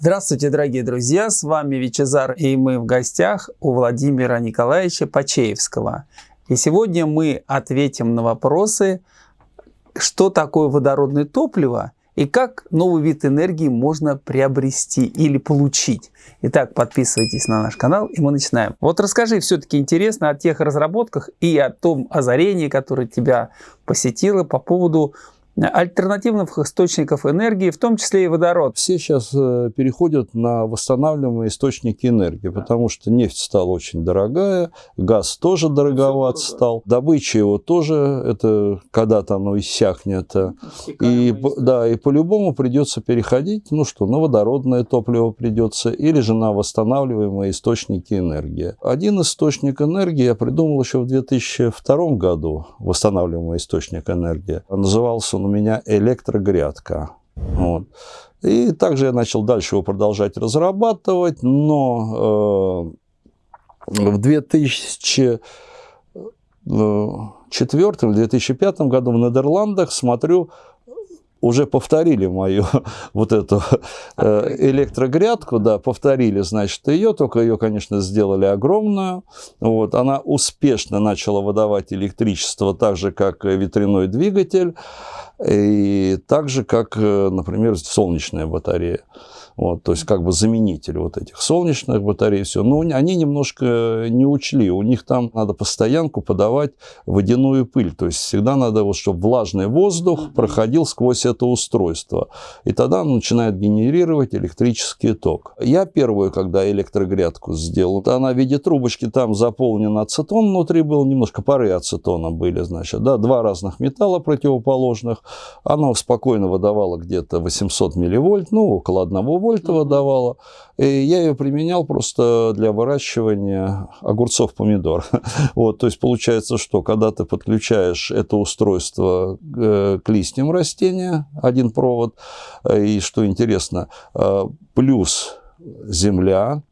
Здравствуйте, дорогие друзья! С вами Вичезар, и мы в гостях у Владимира Николаевича Пачеевского. И сегодня мы ответим на вопросы, что такое водородное топливо и как новый вид энергии можно приобрести или получить. Итак, подписывайтесь на наш канал, и мы начинаем. Вот расскажи все-таки интересно о тех разработках и о том озарении, которое тебя посетило по поводу альтернативных источников энергии, в том числе и водород. Все сейчас э, переходят на восстанавливаемые источники энергии, потому что нефть стала очень дорогая, газ тоже дороговат стал, добыча его тоже, это когда-то оно иссякнет. И, да, и по-любому придется переходить, ну что, на водородное топливо придется, или же на восстанавливаемые источники энергии. Один источник энергии я придумал еще в 2002 году, восстанавливаемый источник энергии. Назывался он у меня электрогрядка. Вот. И также я начал дальше его продолжать разрабатывать, но э, в 2004 2005 году в Нидерландах смотрю, уже повторили мою вот эту э, электрогрядку, да, повторили, значит, ее, только ее, конечно, сделали огромную. Вот, она успешно начала выдавать электричество так же, как ветряной двигатель, и так же, как, э, например, солнечная батарея. Вот, то есть как бы заменитель вот этих солнечных батарей, все. Но они немножко не учли. У них там надо постоянку подавать водяную пыль. То есть всегда надо, вот, чтобы влажный воздух проходил сквозь это устройство. И тогда он начинает генерировать электрический ток. Я первую, когда электрогрядку сделал, она в виде трубочки там заполнена ацетон внутри был, немножко пары ацетона были, значит, да, два разных металла противоположных. Она спокойно выдавала где-то 800 милливольт, ну, около 1 вольта вольтова давала. И я ее применял просто для выращивания огурцов, помидор. Вот, то есть получается, что когда ты подключаешь это устройство э, к листьям растения, один провод, э, и что интересно, э, плюс земля,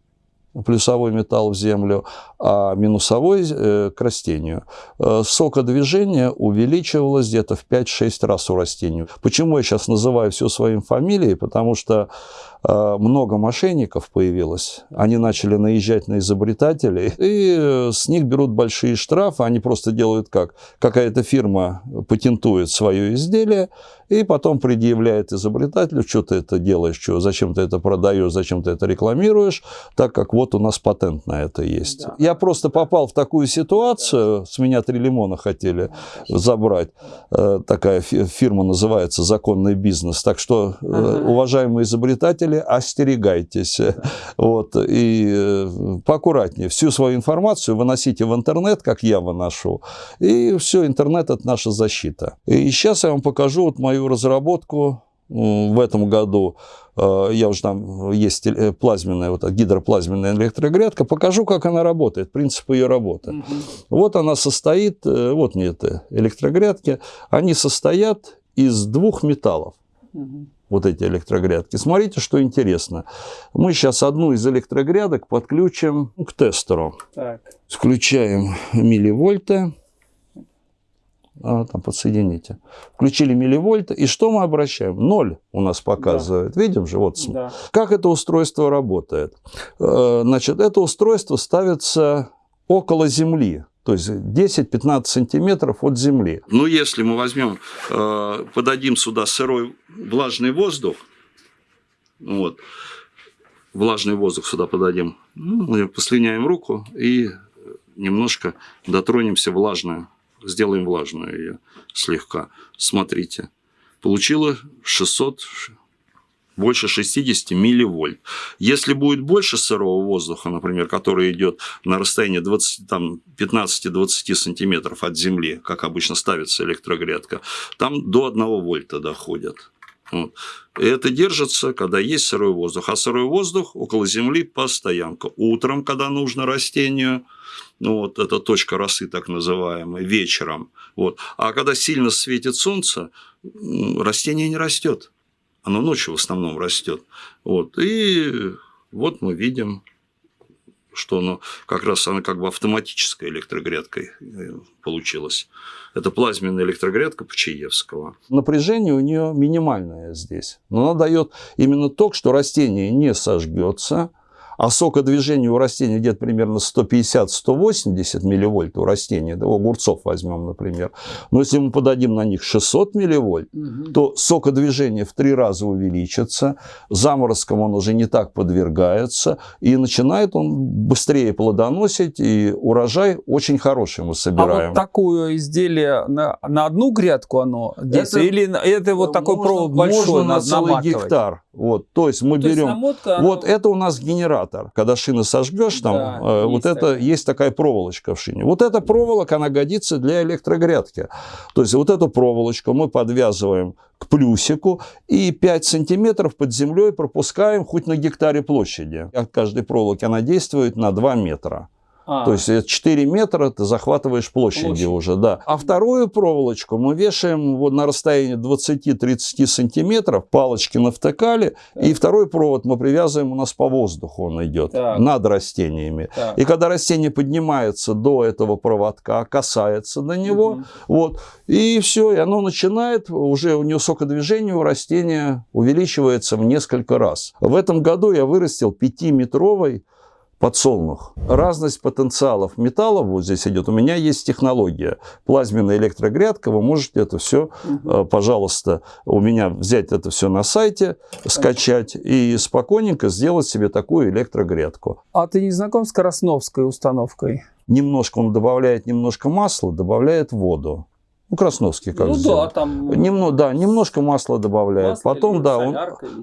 плюсовой металл в землю, а минусовой э, к растению. Э, сокодвижение увеличивалось где-то в 5-6 раз у растений. Почему я сейчас называю все своим фамилией? Потому что э, много мошенников появилось. Они начали наезжать на изобретателей, и э, с них берут большие штрафы. Они просто делают как? Какая-то фирма патентует свое изделие, и потом предъявляет изобретателю, что ты это делаешь, что, зачем ты это продаешь, зачем ты это рекламируешь, так как вот у нас патент на это есть. Да. Я просто попал в такую ситуацию, с меня три лимона хотели забрать, э, такая фирма называется «Законный бизнес», так что, э, уважаемые изобретатели, остерегайтесь, вот, и э, поаккуратнее, всю свою информацию выносите в интернет, как я выношу, и все, интернет – это наша защита. И сейчас я вам покажу вот мою мою разработку в этом году, э, я уже там, есть э, плазменная, вот гидроплазменная электрогрядка, покажу, как она работает, принцип ее работы. Угу. Вот она состоит, э, вот мне это электрогрядки, они состоят из двух металлов. Угу. Вот эти электрогрядки. Смотрите, что интересно. Мы сейчас одну из электрогрядок подключим к тестеру. Так. Включаем милливольты а, там подсоедините. Включили милливольт, и что мы обращаем? Ноль у нас показывает. Да. Видим же, вот. Да. Как это устройство работает? Э, значит, это устройство ставится около Земли. То есть 10-15 сантиметров от земли. Ну, если мы возьмем, э, подадим сюда сырой влажный воздух, вот, влажный воздух сюда подадим, ну, мы послюняем руку и немножко дотронемся влажную сделаем влажную ее слегка. Смотрите, получила 600, больше 60 милливольт. Если будет больше сырого воздуха, например, который идет на расстоянии 15-20 сантиметров от земли, как обычно ставится электрогрядка, там до 1 вольта доходят. Это держится, когда есть сырой воздух. А сырой воздух около земли постоянка. Утром, когда нужно растению, ну вот это точка росы так называемая, вечером. Вот. А когда сильно светит солнце, растение не растет. Оно ночью в основном растет. Вот. И вот мы видим что оно как раз она как бы автоматической электрогрядкой э, получилась. Это плазменная электрогрядка Пачаевского. Напряжение у нее минимальное здесь, но она дает именно ток, что растение не сожгется, а сокодвижение у растения где-то примерно 150-180 милливольт у растения, да, у огурцов возьмем, например. Но если мы подадим на них 600 милливольт, угу. то сокодвижение в три раза увеличится, заморозкам он уже не так подвергается, и начинает он быстрее плодоносить, и урожай очень хороший мы собираем. А вот такое изделие на, на одну грядку оно действует? Это, Или это вот такой можно, провод большой, можно на целый гектар. Вот, то есть мы то берем... Есть намотка, вот оно... это у нас генератор. Когда шины сожгешь, там да, э, вот это такая. есть такая проволочка в шине. Вот эта проволока, она годится для электрогрядки. То есть вот эту проволочку мы подвязываем к плюсику и 5 сантиметров под землей пропускаем хоть на гектаре площади. От каждой проволоки она действует на 2 метра. А. То есть 4 метра ты захватываешь площади Площадь. уже, да. А вторую проволочку мы вешаем вот на расстоянии 20-30 сантиметров, палочки навтыкали, так. и второй провод мы привязываем у нас по воздуху, он идет так. над растениями. Так. И когда растение поднимается до этого проводка, касается до него, угу. вот, и все, и оно начинает, уже у него сокодвижение у растения увеличивается в несколько раз. В этом году я вырастил 5-метровый подсолнух. Разность потенциалов металлов вот здесь идет. У меня есть технология. Плазменная электрогрядка. Вы можете это все, угу. пожалуйста, у меня взять это все на сайте, скачать и спокойненько сделать себе такую электрогрядку. А ты не знаком с Красновской установкой? Немножко он добавляет немножко масла, добавляет воду. Ну, Красновский как Ну сделал. да, там... Немно, да, немножко масла добавляет. Масло потом, да, он,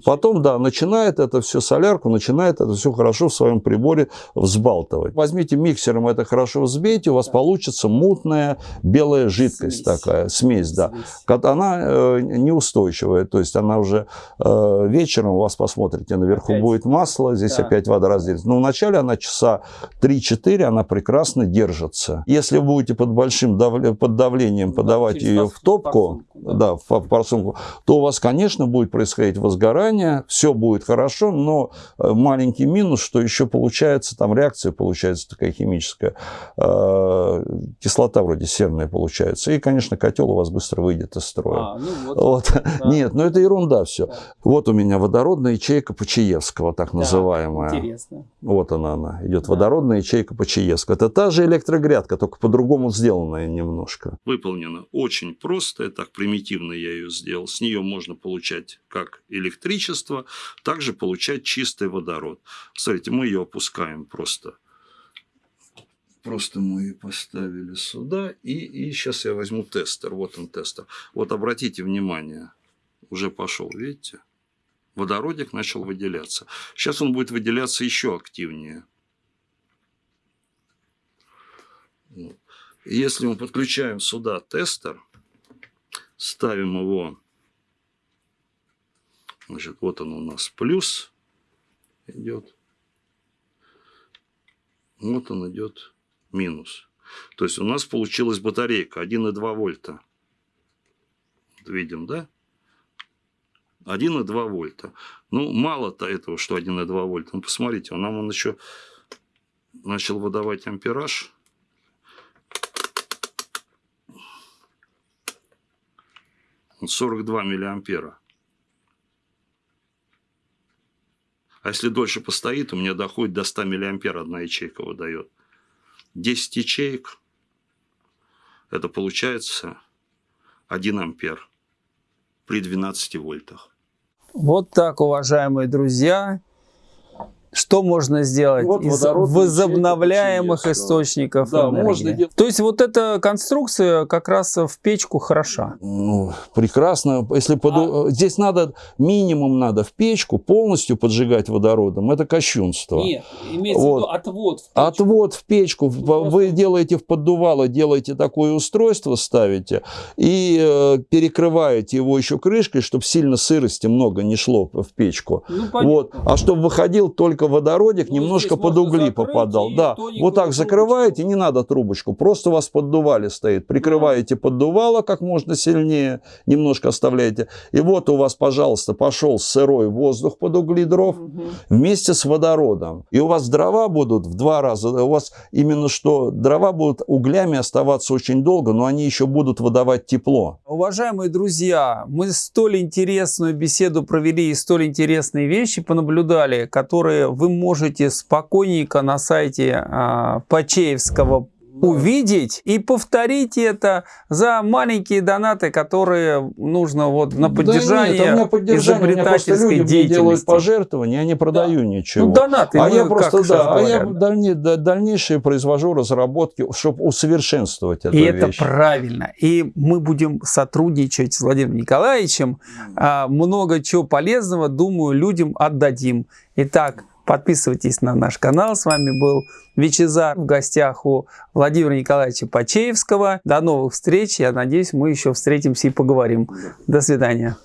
потом, да, начинает это все, солярку, начинает это все хорошо в своем приборе взбалтывать. Возьмите миксером это хорошо взбейте, у вас да. получится мутная белая жидкость смесь. такая, смесь, да. Смесь. Она э, неустойчивая, то есть она уже э, вечером у вас посмотрите, наверху опять. будет масло, здесь да. опять вода разделится. Но вначале она часа 3-4, она прекрасно держится. Если вы будете под большим дав... под давлением, под подавать ее в топку, да. да, в, в форсунку, то у вас, конечно, будет происходить возгорание, все будет хорошо, но э, маленький минус, что еще получается, там реакция получается такая химическая, э, кислота вроде серная получается, и, конечно, котел у вас быстро выйдет из строя. А, ну вот, вот. Да. Нет, ну это ерунда все. Да. Вот у меня водородная ячейка Почаевского, так да, называемая. Интересно. Вот она, она идет, да. водородная ячейка Почаевского. Это та же электрогрядка, только по-другому сделанная немножко. Выполнена очень простая, так примитивно я ее сделал. С нее можно получать как электричество, также получать чистый водород. Смотрите, мы ее опускаем просто. Просто мы поставили сюда. И, и сейчас я возьму тестер. Вот он тестер. Вот обратите внимание, уже пошел, видите? Водородик начал выделяться. Сейчас он будет выделяться еще активнее. Вот. Если мы подключаем сюда тестер, ставим его, значит, вот он у нас плюс идет, вот он идет минус. То есть у нас получилась батарейка 1,2 вольта. Видим, да? 1,2 вольта. Ну, мало-то этого, что 1,2 вольта. Ну, посмотрите, нам он еще начал выдавать ампераж 42 миллиампера. А если дольше постоит, у меня доходит до 100 миллиампер одна ячейка выдает. 10 ячеек, это получается 1 ампер при 12 вольтах. Вот так, уважаемые друзья. Что можно сделать вот из возобновляемых источников да, энергии? Можно делать. То есть вот эта конструкция как раз в печку хороша? Ну, прекрасно. Если под... а... Здесь надо, минимум надо в печку полностью поджигать водородом. Это кощунство. Нет, имеется вот. в виду отвод в печку. Отвод в печку. Ну, Вы делаете в поддувало, делаете такое устройство, ставите и э, перекрываете его еще крышкой, чтобы сильно сырости много не шло в печку. Ну, вот. А чтобы выходил только только водородик Ну, немножко под угли попадал. Да, вот так трубочку. закрываете, не надо трубочку, просто у вас поддували стоит. Прикрываете поддувало как можно сильнее, немножко оставляете. И вот у вас, пожалуйста, пошел сырой воздух под угли дров Мгм. вместе с водородом. И у вас дрова будут в два раза, у вас именно что дрова будут углями оставаться очень долго, но они еще будут выдавать тепло. Уважаемые друзья, мы столь интересную беседу провели и столь интересные вещи понаблюдали, которые вы можете спокойненько на сайте а, Почеевского увидеть и повторить это за маленькие донаты, которые нужно вот на поддержание да нет, у меня поддержание, изобретательской люди мне делают деятельности. пожертвования, я не продаю ничего. Ну, донаты, а мы я просто, да, а я дальне- да- дальнейшие произвожу разработки, чтобы усовершенствовать эту И это вещь. правильно. И мы будем сотрудничать с Владимиром Николаевичем. А, Много чего полезного, думаю, людям отдадим. Итак, подписывайтесь на наш канал. С вами был Вичезар в гостях у Владимира Николаевича Почеевского. До новых встреч. Я надеюсь, мы еще встретимся и поговорим. До свидания.